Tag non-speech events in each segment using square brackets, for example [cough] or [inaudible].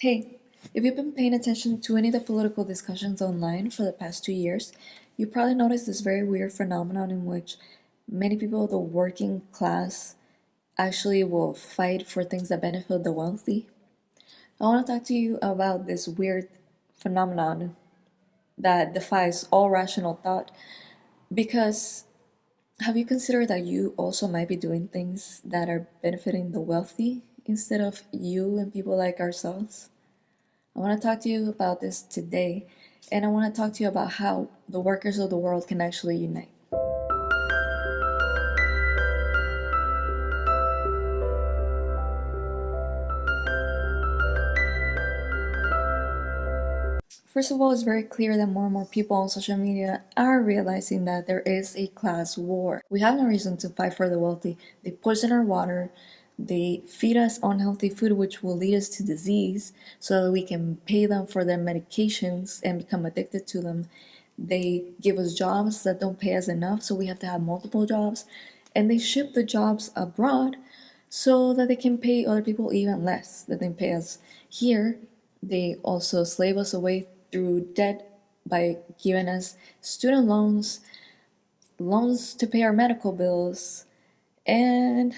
Hey, if you've been paying attention to any of the political discussions online for the past two years, you probably noticed this very weird phenomenon in which many people of the working class actually will fight for things that benefit the wealthy. I want to talk to you about this weird phenomenon that defies all rational thought because have you considered that you also might be doing things that are benefiting the wealthy instead of you and people like ourselves? I want to talk to you about this today, and I want to talk to you about how the workers of the world can actually unite. First of all, it's very clear that more and more people on social media are realizing that there is a class war. We have no reason to fight for the wealthy. They poison our water, they feed us unhealthy food, which will lead us to disease, so that we can pay them for their medications and become addicted to them. They give us jobs that don't pay us enough, so we have to have multiple jobs. And they ship the jobs abroad so that they can pay other people even less than they pay us here. They also slave us away through debt by giving us student loans, loans to pay our medical bills, and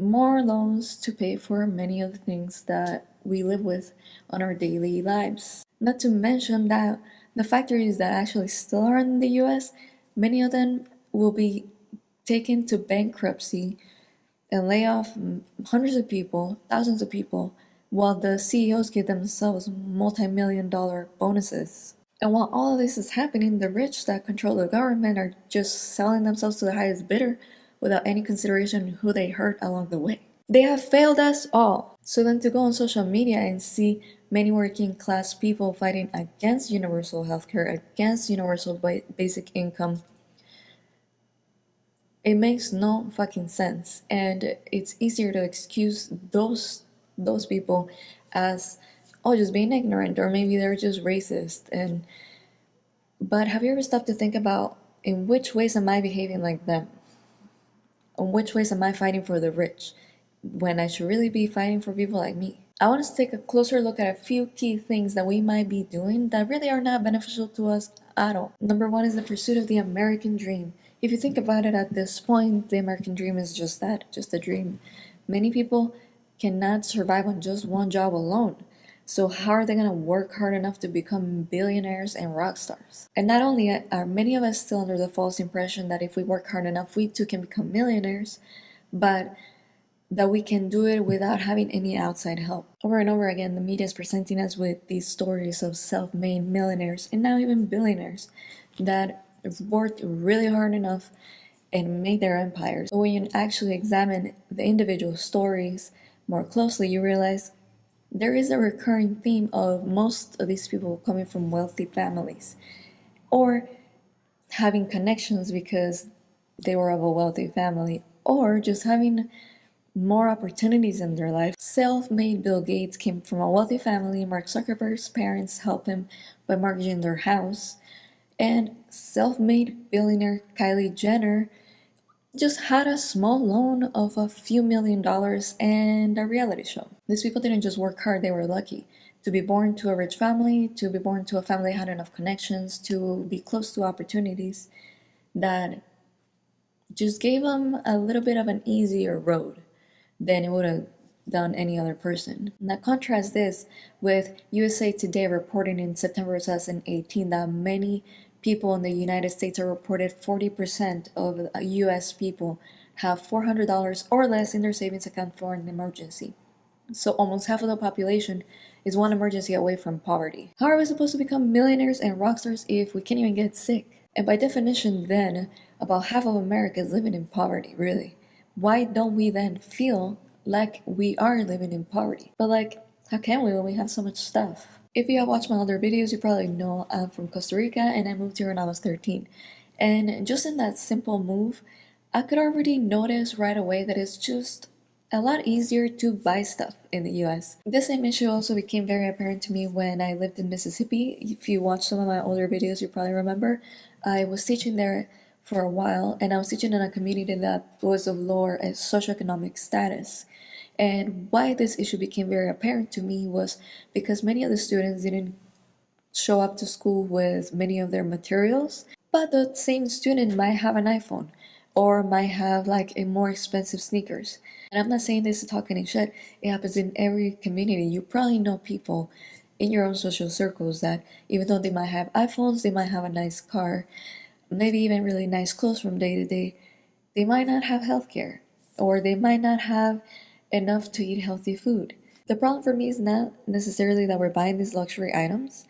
more loans to pay for many of the things that we live with on our daily lives. Not to mention that the factories that actually still are in the US, many of them will be taken to bankruptcy and lay off hundreds of people, thousands of people, while the CEOs give themselves multi-million dollar bonuses. And while all of this is happening, the rich that control the government are just selling themselves to the highest bidder without any consideration who they hurt along the way. They have failed us all. So then to go on social media and see many working class people fighting against universal healthcare, against universal basic income, it makes no fucking sense. And it's easier to excuse those those people as oh just being ignorant or maybe they're just racist and but have you ever stopped to think about in which ways am I behaving like them? In which ways am I fighting for the rich when I should really be fighting for people like me? I want to take a closer look at a few key things that we might be doing that really are not beneficial to us at all. Number one is the pursuit of the American dream. If you think about it at this point, the American dream is just that, just a dream. Many people cannot survive on just one job alone. So how are they going to work hard enough to become billionaires and rock stars? And not only uh, are many of us still under the false impression that if we work hard enough, we too can become millionaires, but that we can do it without having any outside help. Over and over again, the media is presenting us with these stories of self-made millionaires and now even billionaires that worked really hard enough and made their empires. But when you actually examine the individual stories more closely, you realize there is a recurring theme of most of these people coming from wealthy families or having connections because they were of a wealthy family or just having more opportunities in their life. Self-made Bill Gates came from a wealthy family. Mark Zuckerberg's parents helped him by mortgaging their house. And self-made billionaire Kylie Jenner just had a small loan of a few million dollars and a reality show. These people didn't just work hard, they were lucky. To be born to a rich family, to be born to a family that had enough connections, to be close to opportunities that just gave them a little bit of an easier road than it would have done any other person. Now contrast this with USA Today reporting in September 2018 that many people in the United States are reported 40% of US people have $400 or less in their savings account for an emergency. So almost half of the population is one emergency away from poverty. How are we supposed to become millionaires and rock stars if we can't even get sick? And by definition then, about half of America is living in poverty, really. Why don't we then feel like we are living in poverty? But like, how can we when we have so much stuff? If you have watched my other videos, you probably know I'm from Costa Rica and I moved here when I was 13. And just in that simple move, I could already notice right away that it's just a lot easier to buy stuff in the US. This same issue also became very apparent to me when I lived in Mississippi. If you watch some of my older videos, you probably remember. I was teaching there for a while and I was teaching in a community that was of lower eh, socioeconomic status. And why this issue became very apparent to me was because many of the students didn't show up to school with many of their materials, but the same student might have an iPhone or might have like a more expensive sneakers. And I'm not saying this to talk any shit. It happens in every community. You probably know people in your own social circles that even though they might have iPhones, they might have a nice car, maybe even really nice clothes from day to day, they might not have healthcare or they might not have enough to eat healthy food. The problem for me is not necessarily that we're buying these luxury items,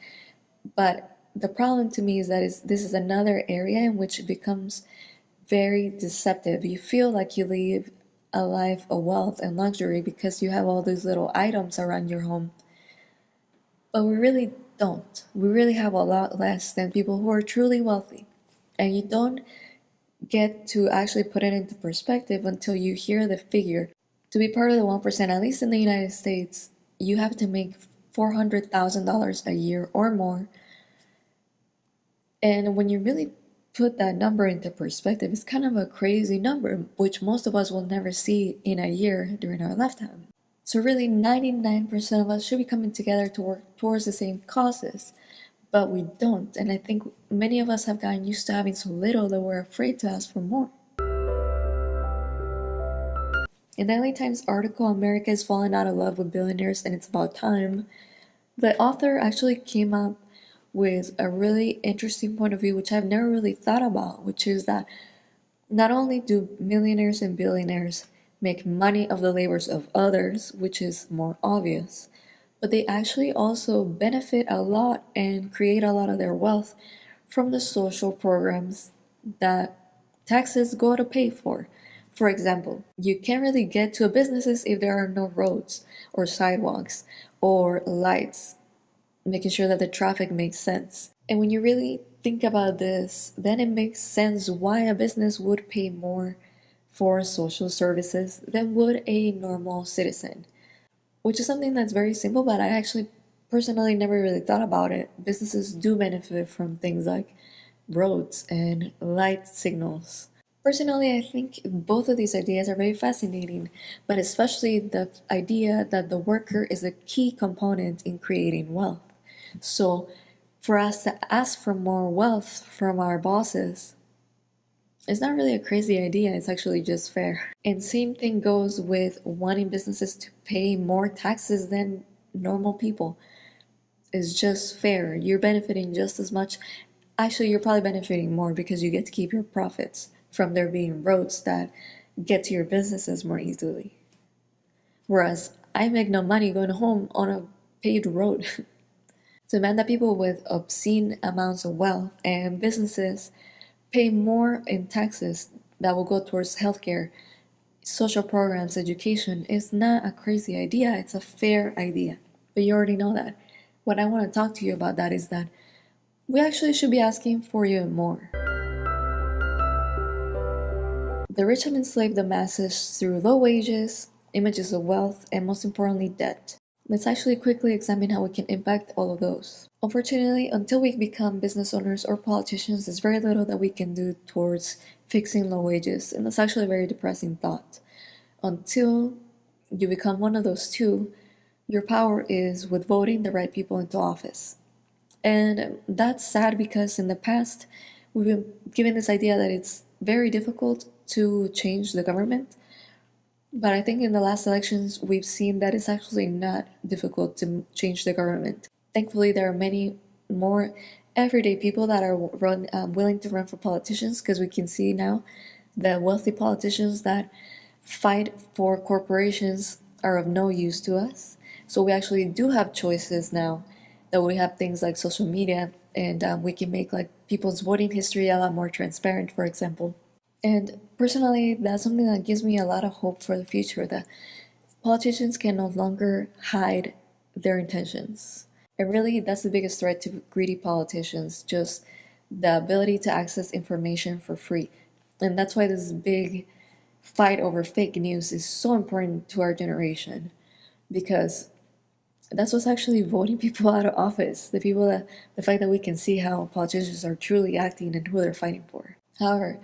but the problem to me is that is this is another area in which it becomes very deceptive. You feel like you live a life of wealth and luxury because you have all these little items around your home. But we really don't. We really have a lot less than people who are truly wealthy. And you don't get to actually put it into perspective until you hear the figure. To be part of the 1%, at least in the United States, you have to make $400,000 a year or more. And when you really put that number into perspective, it's kind of a crazy number, which most of us will never see in a year during our lifetime. So, really, 99% of us should be coming together to work towards the same causes, but we don't. And I think many of us have gotten used to having so little that we're afraid to ask for more. In the LA Times article, America is falling out of love with billionaires and it's about time, the author actually came up with a really interesting point of view, which I've never really thought about, which is that not only do millionaires and billionaires make money of the labors of others, which is more obvious, but they actually also benefit a lot and create a lot of their wealth from the social programs that taxes go to pay for. For example, you can't really get to a businesses if there are no roads or sidewalks or lights making sure that the traffic makes sense. And when you really think about this, then it makes sense why a business would pay more for social services than would a normal citizen. Which is something that's very simple, but I actually personally never really thought about it. Businesses do benefit from things like roads and light signals. Personally, I think both of these ideas are very fascinating, but especially the idea that the worker is a key component in creating wealth. So for us to ask for more wealth from our bosses, it's not really a crazy idea, it's actually just fair. And same thing goes with wanting businesses to pay more taxes than normal people. It's just fair. You're benefiting just as much. Actually, you're probably benefiting more because you get to keep your profits from there being roads that get to your businesses more easily. Whereas I make no money going home on a paved road. [laughs] demand that people with obscene amounts of wealth and businesses pay more in taxes that will go towards healthcare, social programs, education is not a crazy idea, it's a fair idea. But you already know that. What I want to talk to you about that is that we actually should be asking for even more. The rich have enslaved the masses through low wages, images of wealth, and most importantly, debt. Let's actually quickly examine how we can impact all of those. Unfortunately, until we become business owners or politicians, there's very little that we can do towards fixing low wages, and that's actually a very depressing thought. Until you become one of those two, your power is with voting the right people into office. And that's sad because in the past, we've been given this idea that it's very difficult to change the government but I think in the last elections, we've seen that it's actually not difficult to change the government. Thankfully, there are many more everyday people that are run, um, willing to run for politicians because we can see now the wealthy politicians that fight for corporations are of no use to us. So we actually do have choices now that we have things like social media and um, we can make like people's voting history a lot more transparent, for example. And personally, that's something that gives me a lot of hope for the future that politicians can no longer hide their intentions. And really, that's the biggest threat to greedy politicians just the ability to access information for free. And that's why this big fight over fake news is so important to our generation because that's what's actually voting [laughs] people out of office. The people that the fact that we can see how politicians are truly acting and who they're fighting for. However,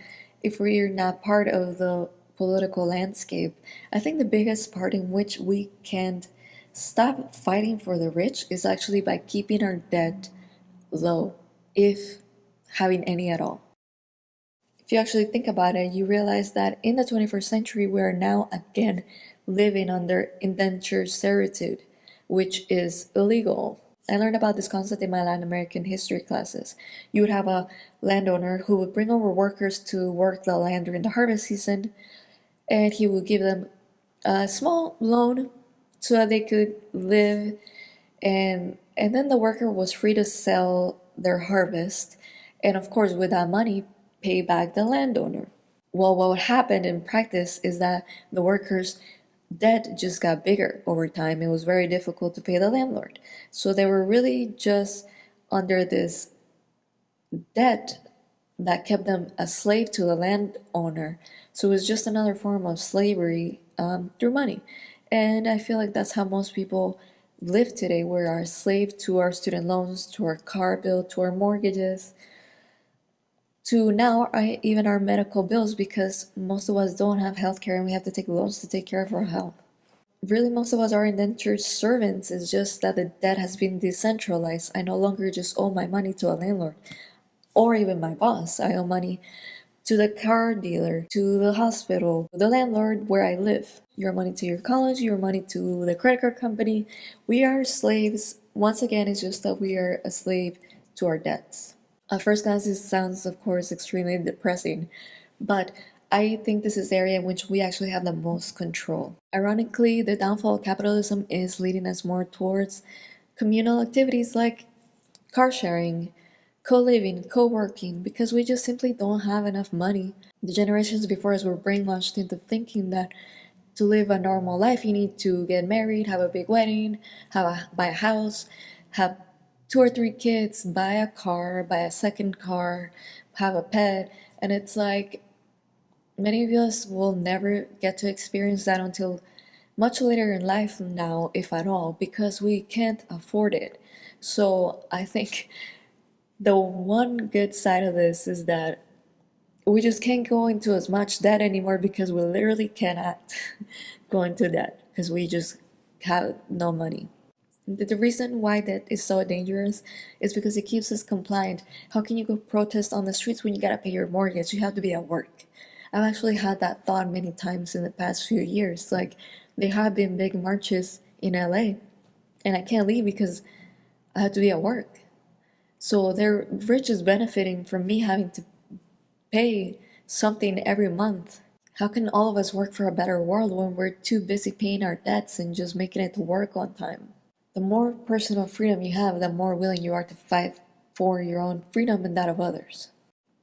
if we're not part of the political landscape, I think the biggest part in which we can't stop fighting for the rich is actually by keeping our debt low, if having any at all. If you actually think about it, you realize that in the 21st century, we are now again living under indentured servitude, which is illegal. I learned about this concept in my Latin American history classes. You would have a landowner who would bring over workers to work the land during the harvest season, and he would give them a small loan so that they could live and and then the worker was free to sell their harvest and of course with that money pay back the landowner. Well, what happened in practice is that the workers' debt just got bigger over time. It was very difficult to pay the landlord. So they were really just under this debt that kept them a slave to the landowner. So it was just another form of slavery um, through money. And I feel like that's how most people live today. We are a slave to our student loans, to our car bill, to our mortgages, to now even our medical bills because most of us don't have health care and we have to take loans to take care of our health. Really, most of us are indentured servants. It's just that the debt has been decentralized. I no longer just owe my money to a landlord or even my boss. I owe money to the car dealer, to the hospital, the landlord where I live. Your money to your college, your money to the credit card company. We are slaves. Once again, it's just that we are a slave to our debts. At first glance, this sounds, of course, extremely depressing, but I think this is the area in which we actually have the most control. Ironically, the downfall of capitalism is leading us more towards communal activities like car sharing, co-living, co-working, because we just simply don't have enough money. The generations before us were brainwashed into thinking that to live a normal life, you need to get married, have a big wedding, have a, buy a house, have two or three kids, buy a car, buy a second car, have a pet, and it's like many of us will never get to experience that until much later in life now, if at all, because we can't afford it. So I think [laughs] the one good side of this is that we just can't go into as much debt anymore because we literally cannot [laughs] go into debt because we just have no money. The reason why that is so dangerous is because it keeps us compliant. How can you go protest on the streets when you gotta pay your mortgage? You have to be at work. I've actually had that thought many times in the past few years. Like, there have been big marches in LA, and I can't leave because I have to be at work. So they're rich is benefiting from me having to pay something every month. How can all of us work for a better world when we're too busy paying our debts and just making it to work on time? The more personal freedom you have, the more willing you are to fight for your own freedom and that of others.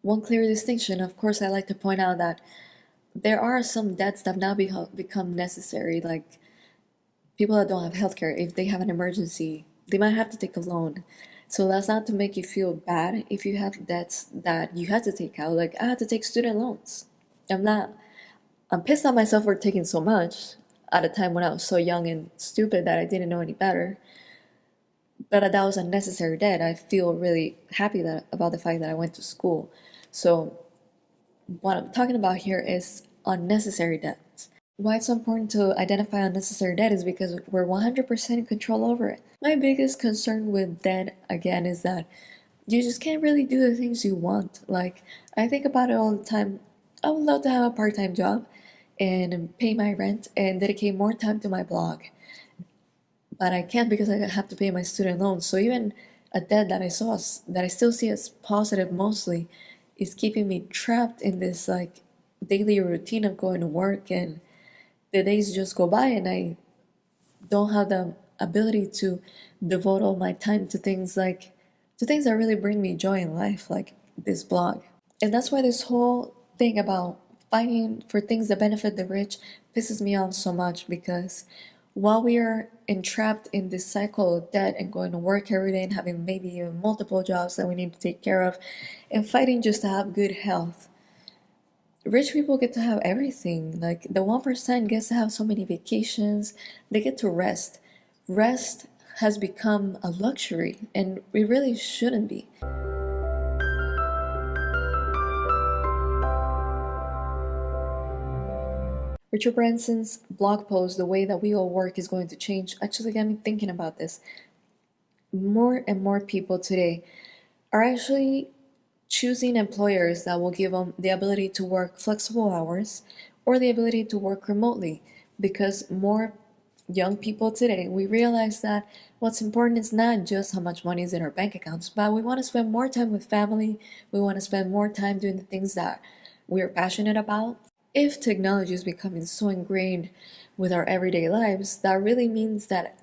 One clear distinction, of course, I like to point out that there are some debts that have now become necessary, like people that don't have healthcare, if they have an emergency, they might have to take a loan. So that's not to make you feel bad if you have debts that you had to take out. Like I had to take student loans. I'm not. I'm pissed at myself for taking so much at a time when I was so young and stupid that I didn't know any better. But that was a necessary debt. I feel really happy that about the fact that I went to school. So what I'm talking about here is unnecessary debt. Why it's so important to identify unnecessary debt is because we're 100% in control over it. My biggest concern with debt, again, is that you just can't really do the things you want. Like, I think about it all the time. I would love to have a part time job and pay my rent and dedicate more time to my blog. But I can't because I have to pay my student loans. So even a debt that I saw that I still see as positive mostly is keeping me trapped in this like daily routine of going to work and the days just go by and I don't have the ability to devote all my time to things like to things that really bring me joy in life like this blog. And that's why this whole thing about fighting for things that benefit the rich pisses me off so much because while we are entrapped in this cycle of debt and going to work every day and having maybe even multiple jobs that we need to take care of and fighting just to have good health, rich people get to have everything. Like the 1% gets to have so many vacations, they get to rest. Rest has become a luxury and it really shouldn't be. Richard Branson's blog post, The Way That We All Work is Going to Change, actually got me thinking about this. More and more people today are actually choosing employers that will give them the ability to work flexible hours or the ability to work remotely. Because more young people today we realize that what's important is not just how much money is in our bank accounts but we want to spend more time with family. We want to spend more time doing the things that we're passionate about if technology is becoming so ingrained with our everyday lives that really means that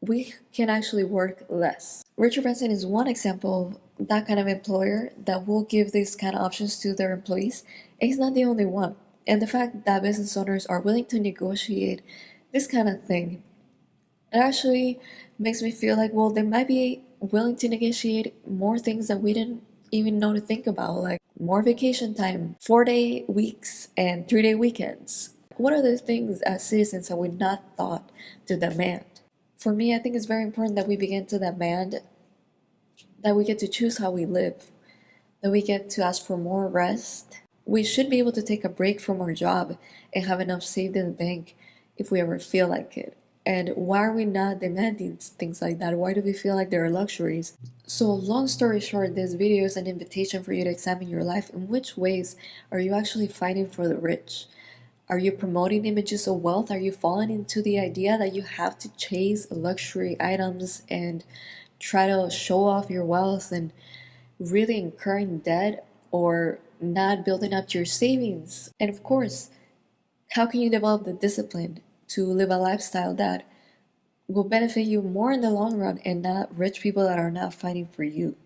we can actually work less. Richard Branson is one example of that kind of employer that will give these kind of options to their employees. He's not the only one. And the fact that business owners are willing to negotiate this kind of thing, it actually makes me feel like, well, they might be willing to negotiate more things that we didn't even know to think about, like more vacation time, four day weeks, and three day weekends. What are the things as citizens that we not thought to demand? For me, I think it's very important that we begin to demand that we get to choose how we live, that we get to ask for more rest. We should be able to take a break from our job and have enough saved in the bank if we ever feel like it. And why are we not demanding things like that? Why do we feel like they're luxuries? So, long story short, this video is an invitation for you to examine your life. In which ways are you actually fighting for the rich? Are you promoting images of wealth? Are you falling into the idea that you have to chase luxury items and try to show off your wealth and really incurring debt or not building up your savings? And of course, how can you develop the discipline to live a lifestyle that will benefit you more in the long run and not rich people that are not fighting for you?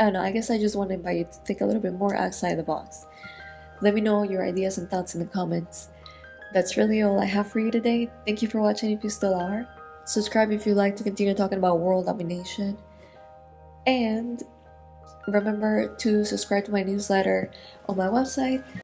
I don't know, I guess I just want to invite you to think a little bit more outside the box. Let me know your ideas and thoughts in the comments. That's really all I have for you today. Thank you for watching if you still are. Subscribe if you'd like to continue talking about world domination. And remember to subscribe to my newsletter on my website